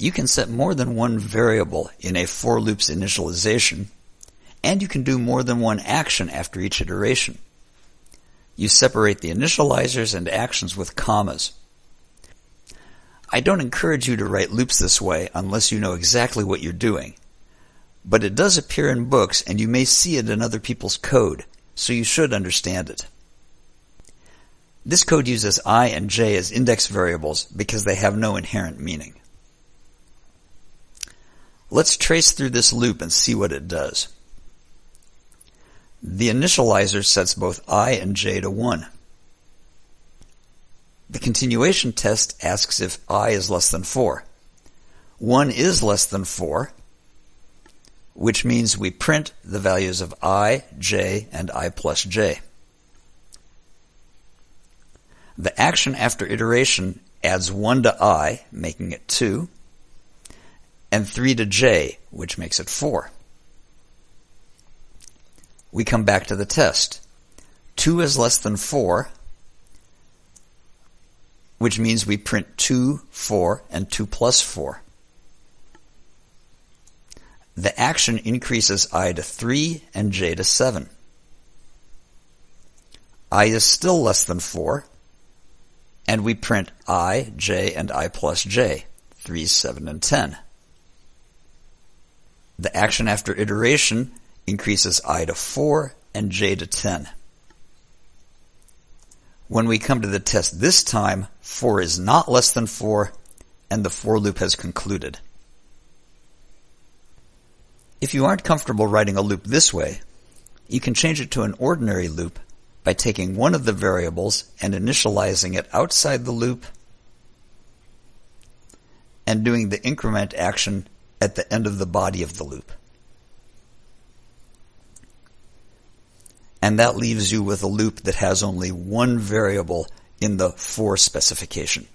You can set more than one variable in a for loop's initialization, and you can do more than one action after each iteration. You separate the initializers and actions with commas. I don't encourage you to write loops this way unless you know exactly what you're doing. But it does appear in books and you may see it in other people's code, so you should understand it. This code uses i and j as index variables because they have no inherent meaning. Let's trace through this loop and see what it does. The initializer sets both i and j to 1. The continuation test asks if i is less than 4. 1 is less than 4, which means we print the values of i, j, and i plus j. The action after iteration adds 1 to i, making it 2, and 3 to j, which makes it 4. We come back to the test. 2 is less than 4, which means we print 2, 4, and 2 plus 4. The action increases i to 3 and j to 7. i is still less than 4, and we print i, j, and i plus j, 3, 7, and 10. The action after iteration increases i to 4 and j to 10. When we come to the test this time, 4 is not less than 4, and the for loop has concluded. If you aren't comfortable writing a loop this way, you can change it to an ordinary loop by taking one of the variables and initializing it outside the loop and doing the increment action at the end of the body of the loop. and that leaves you with a loop that has only one variable in the for specification.